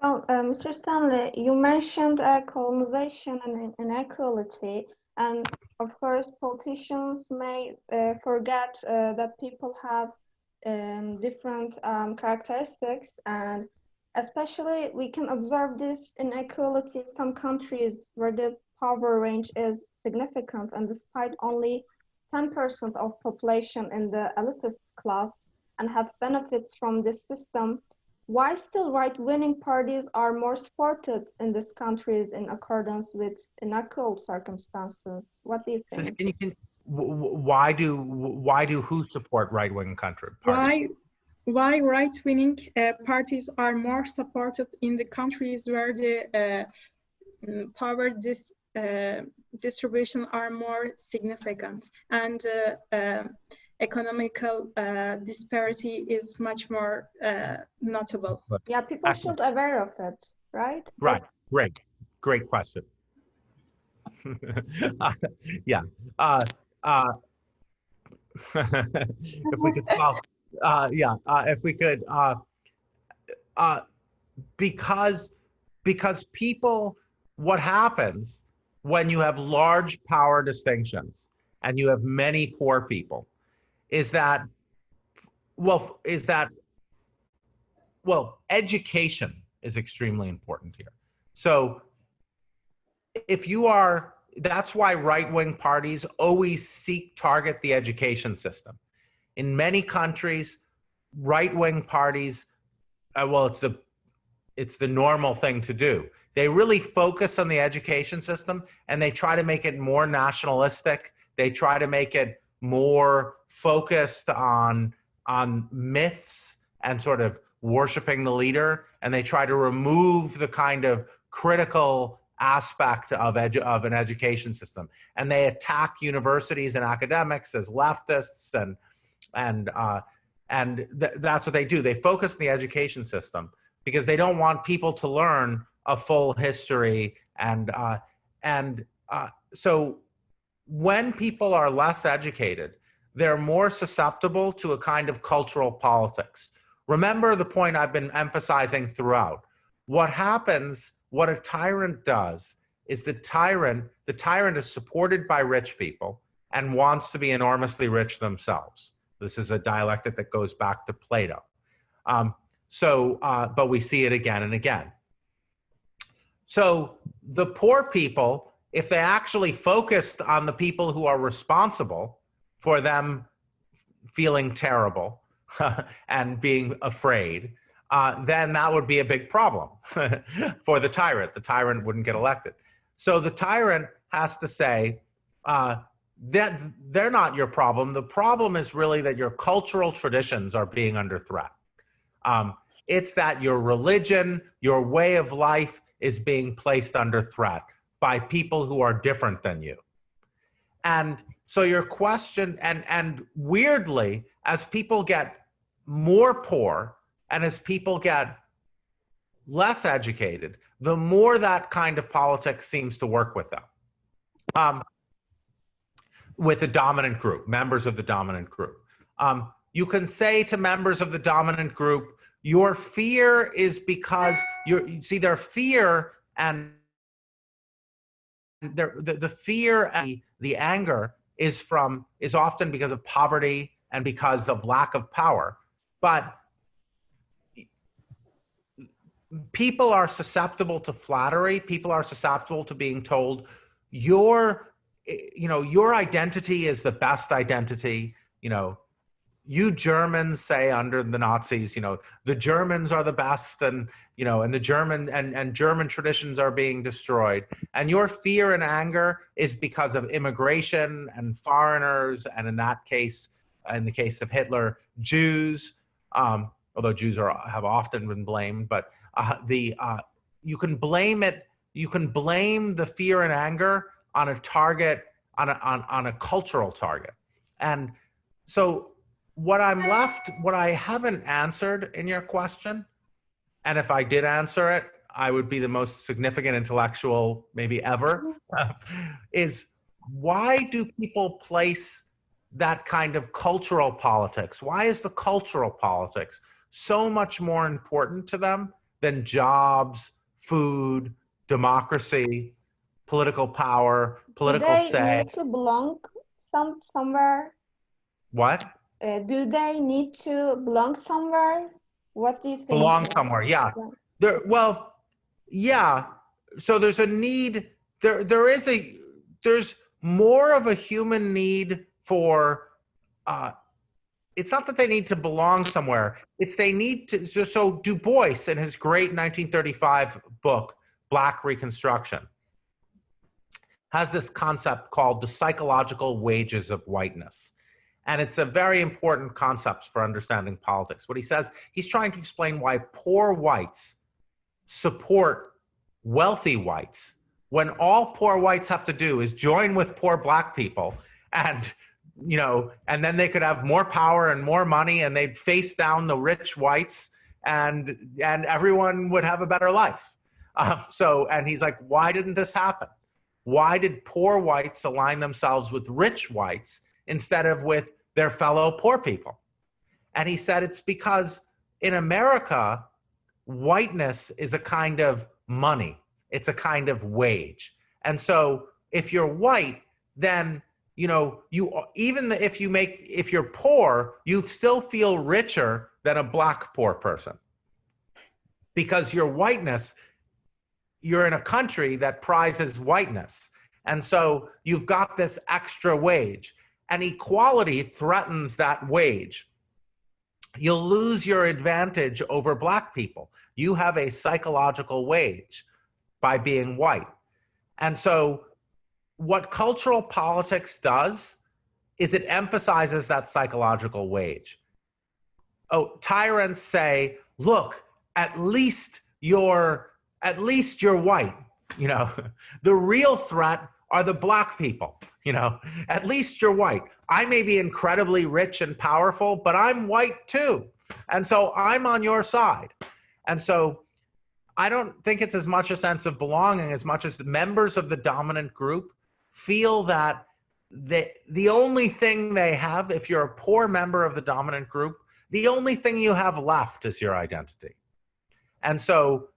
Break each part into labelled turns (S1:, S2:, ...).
S1: So, uh, Mr. Stanley, you mentioned uh, colonization and inequality, and of course, politicians may uh, forget uh, that people have um, different um, characteristics, and especially we can observe this inequality in some countries where the power range is significant, and despite only 10% of population in the elitist class and have benefits from this system, why still right-winning parties are more supported in these countries in accordance with unequal circumstances? What do you think?
S2: So can you, can, why do why do who support right-wing country
S3: parties? Why why right-winning uh, parties are more supported in the countries where the uh, mm, power dis, uh, distribution are more significant and uh, um, economical uh, disparity is much more uh, notable.
S1: Yeah, people should be aware of it, right?
S2: Right, great, great question. uh, yeah, uh, uh, if we could solve, uh, yeah, uh, if we could, uh, uh, because, because people, what happens when you have large power distinctions and you have many poor people is that, well, is that, well, education is extremely important here. So if you are, that's why right-wing parties always seek target the education system. In many countries, right-wing parties, uh, well, it's the, it's the normal thing to do. They really focus on the education system and they try to make it more nationalistic. They try to make it more focused on on myths and sort of worshiping the leader and they try to remove the kind of critical aspect of, edu of an education system. And they attack universities and academics as leftists and and uh, and th that's what they do. They focus on the education system because they don't want people to learn a full history and uh, and uh, so when people are less educated they're more susceptible to a kind of cultural politics. Remember the point I've been emphasizing throughout. What happens, what a tyrant does, is the tyrant, the tyrant is supported by rich people and wants to be enormously rich themselves. This is a dialectic that goes back to Plato. Um, so, uh, but we see it again and again. So the poor people, if they actually focused on the people who are responsible, for them feeling terrible and being afraid, uh, then that would be a big problem for the tyrant. The tyrant wouldn't get elected. So the tyrant has to say uh, that they're not your problem. The problem is really that your cultural traditions are being under threat. Um, it's that your religion, your way of life is being placed under threat by people who are different than you. And so your question, and, and weirdly, as people get more poor and as people get less educated, the more that kind of politics seems to work with them. Um, with the dominant group, members of the dominant group. Um, you can say to members of the dominant group, your fear is because you're, you see their fear and their, the, the fear and the anger is from is often because of poverty and because of lack of power. But people are susceptible to flattery. People are susceptible to being told your you know your identity is the best identity you know you Germans say under the Nazis, you know, the Germans are the best and, you know, and the German and, and German traditions are being destroyed. And your fear and anger is because of immigration and foreigners. And in that case, in the case of Hitler, Jews, um, although Jews are, have often been blamed, but uh, the, uh, you can blame it, you can blame the fear and anger on a target, on a, on, on a cultural target. And so what I'm left, what I haven't answered in your question, and if I did answer it, I would be the most significant intellectual maybe ever, is why do people place that kind of cultural politics? Why is the cultural politics so much more important to them than jobs, food, democracy, political power, political
S1: do they
S2: say.
S1: need to belong some somewhere?
S2: What?
S1: Uh, do they need to belong somewhere? What do you think?
S2: Belong somewhere, yeah. There, well, yeah. So there's a need. There, there is a. There's more of a human need for. Uh, it's not that they need to belong somewhere. It's they need to. So, so Du Bois, in his great 1935 book, Black Reconstruction, has this concept called the psychological wages of whiteness. And it's a very important concept for understanding politics. What he says, he's trying to explain why poor whites support wealthy whites when all poor whites have to do is join with poor black people and you know and then they could have more power and more money and they'd face down the rich whites and and everyone would have a better life uh, so and he's like why didn't this happen why did poor whites align themselves with rich whites instead of with their fellow poor people. And he said it's because in america whiteness is a kind of money. It's a kind of wage. And so if you're white then you know you even if you make if you're poor you still feel richer than a black poor person. Because your whiteness you're in a country that prizes whiteness. And so you've got this extra wage and equality threatens that wage you'll lose your advantage over black people you have a psychological wage by being white. And so what cultural politics does is it emphasizes that psychological wage. Oh, tyrants say, look, at least you're at least you're white, you know. the real threat are the black people, you know. At least you're white. I may be incredibly rich and powerful, but I'm white too. And so I'm on your side. And so I don't think it's as much a sense of belonging as much as the members of the dominant group feel that the, the only thing they have, if you're a poor member of the dominant group, the only thing you have left is your identity. And so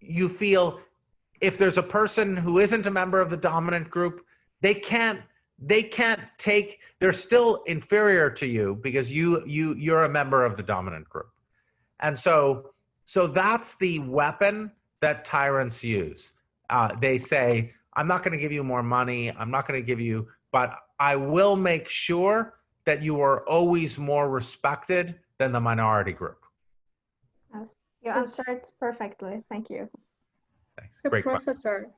S2: you feel if there's a person who isn't a member of the dominant group, they can't they can't take they're still inferior to you because you you you're a member of the dominant group. And so so that's the weapon that tyrants use. Uh, they say, I'm not going to give you more money. I'm not going to give you, but I will make sure that you are always more respected than the minority group.
S1: You answered perfectly. Thank you.
S2: Thanks.
S3: So
S2: Great question.
S3: Professor,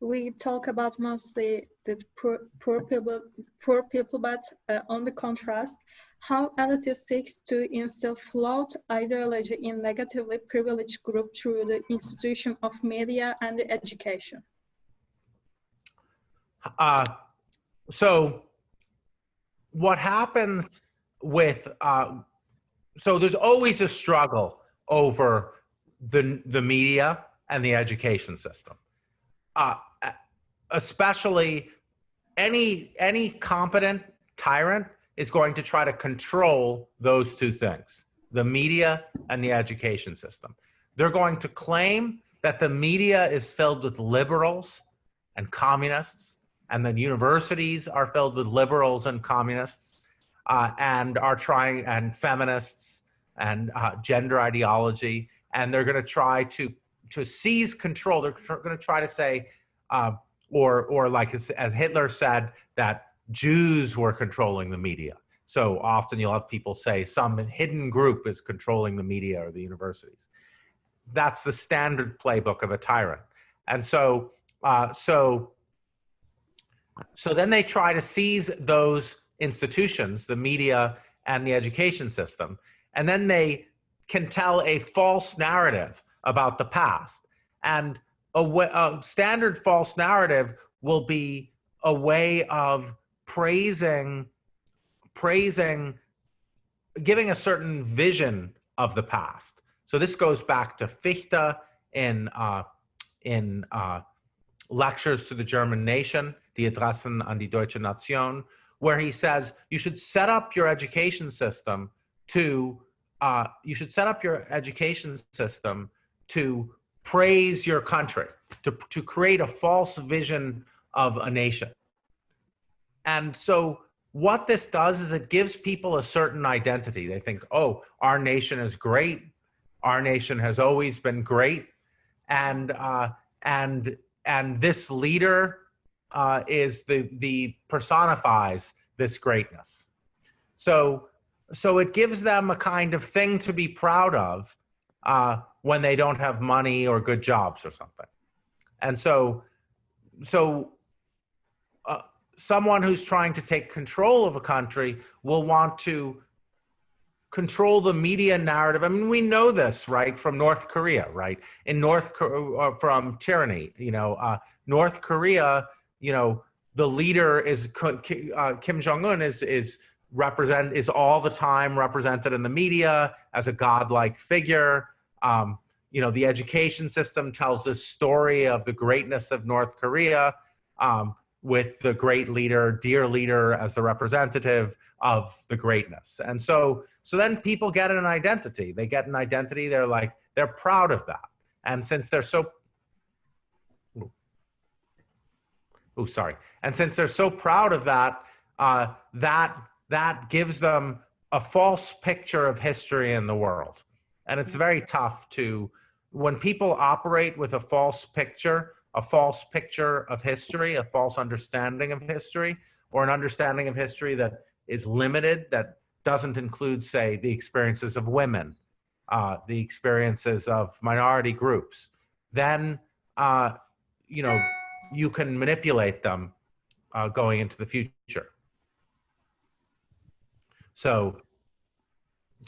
S3: we talk about mostly the poor, poor people, poor people, but uh, on the contrast, how elitist seeks to instill flawed ideology in negatively privileged group through the institution of media and education.
S2: Uh, so what happens with, uh, so there's always a struggle over the, the media and the education system. Uh, especially any, any competent tyrant is going to try to control those two things, the media and the education system. They're going to claim that the media is filled with liberals and communists, and the universities are filled with liberals and communists, uh, and are trying, and feminists and uh, gender ideology, and they're going to try to to seize control. They're going to try to say, uh, or or like as, as Hitler said, that Jews were controlling the media. So often you'll have people say some hidden group is controlling the media or the universities. That's the standard playbook of a tyrant. And so, uh, so, so then they try to seize those institutions, the media and the education system, and then they can tell a false narrative about the past. And a, a standard false narrative will be a way of praising, praising, giving a certain vision of the past. So this goes back to Fichte in, uh, in uh, lectures to the German nation, Die Adressen an die Deutsche Nation, where he says you should set up your education system to, uh, you should set up your education system to praise your country, to, to create a false vision of a nation. And so what this does is it gives people a certain identity. They think, oh, our nation is great. Our nation has always been great. And, uh, and, and this leader uh, is the, the personifies this greatness. So, so it gives them a kind of thing to be proud of uh, when they don't have money or good jobs or something. And so, so uh, someone who's trying to take control of a country will want to control the media narrative. I mean, we know this, right, from North Korea, right? In North, uh, from tyranny, you know, uh, North Korea, you know, the leader is uh, Kim Jong Un is is represent is all the time represented in the media as a godlike figure. Um, you know, the education system tells this story of the greatness of North Korea um, with the great leader, dear leader, as the representative of the greatness. And so, so then people get an identity. They get an identity. They're like they're proud of that. And since they're so oh, sorry. And since they're so proud of that, uh, that that gives them a false picture of history in the world. And it's very tough to, when people operate with a false picture, a false picture of history, a false understanding of history, or an understanding of history that is limited, that doesn't include, say, the experiences of women, uh, the experiences of minority groups, then, uh, you know, you can manipulate them uh, going into the future. So,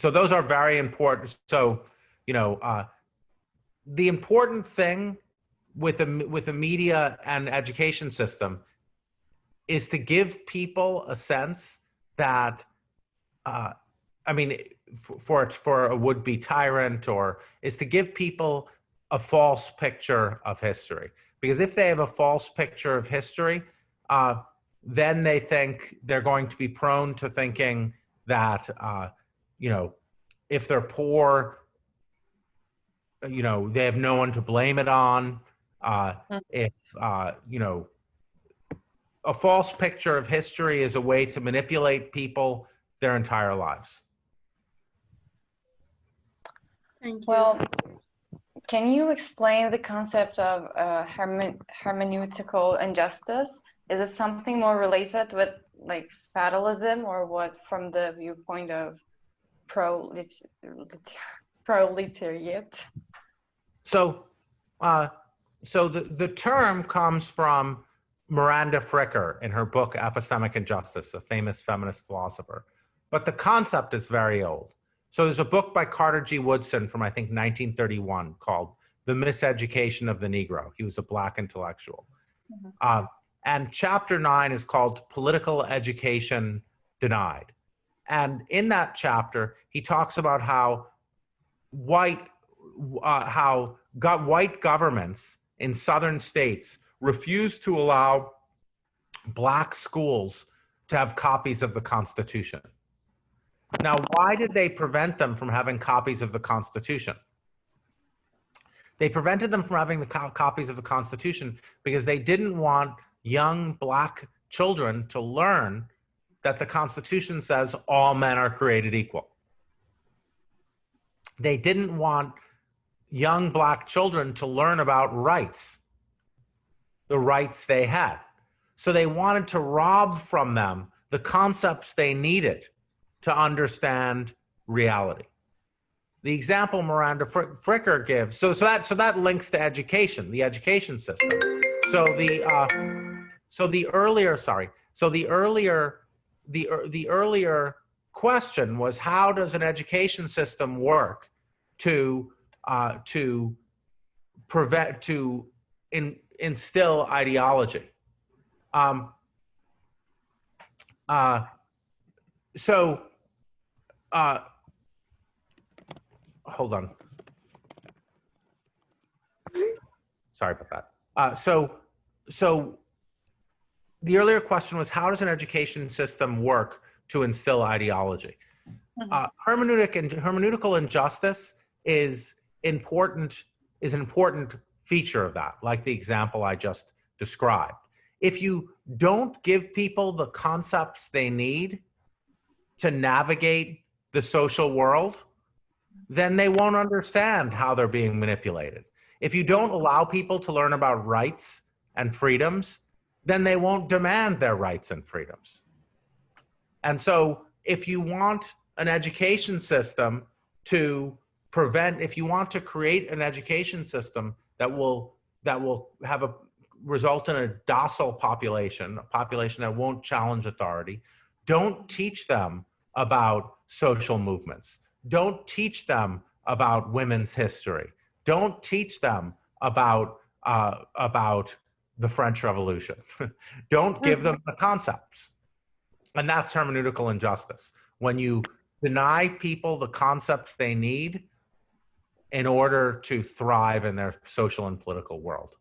S2: so those are very important. So, you know, uh, the important thing with the with the media and education system is to give people a sense that, uh, I mean, for for a would-be tyrant, or is to give people a false picture of history. Because if they have a false picture of history, uh, then they think they're going to be prone to thinking that, uh, you know, if they're poor, you know, they have no one to blame it on. Uh,
S4: Mm.
S2: if, uh, you know, a false picture of history is a way to manipulate people their entire lives.
S3: Thank you.
S4: Well, can you explain the concept of uh, herme- hermeneutical injustice? Is it something more related with like fatalism or what from the viewpoint of prolet- proletariat?
S2: So, uh, so the, the term comes from Miranda Fricker in her book Epistemic Injustice, a famous feminist philosopher. But the concept is very old. So there's a book by Carter G. Woodson from I think 1931 called The Miseducation of the Negro. He was a black intellectual.
S4: Mhm.
S2: Uh, and chapter nine is called Political Education Denied. And in that chapter, he talks about how white, uh, how white governments in southern states refused to allow black schools to have copies of the Constitution. Now, why did they prevent them from having copies of the Constitution? They prevented them from having the co- copies of the Constitution because they didn't want young black children to learn that the Constitution says all men are created equal. They didn't want young black children to learn about rights, the rights they had. So they wanted to rob from them the concepts they needed to understand reality. The example Miranda Fr- Fricker gives, so, so that so that links to education, the education system. So the uh, so the earlier sorry, so the earlier the the earlier question was how does an education system work to uh, to prevent to in, instill ideology. Um, uh, so, uh, hold on. Sorry about that. Uh, so, so the earlier question was how does an education system work to instill ideology?
S4: Mhm.
S2: Uh, hermeneutic and hermeneutical injustice is important is an important feature of that, like the example I just described. If you don't give people the concepts they need to navigate the social world, then they won't understand how they're being manipulated. If you don't allow people to learn about rights and freedoms, then they won't demand their rights and freedoms. And so if you want an education system to prevent, if you want to create an education system that will, that will have a result in a docile population, a population that won't challenge authority, don't teach them about social movements. Don't teach them about women's history. Don't teach them about, uh, about the French Revolution. Don't give them the concepts. And that's hermeneutical injustice. When you deny people the concepts they need in order to thrive in their social and political world.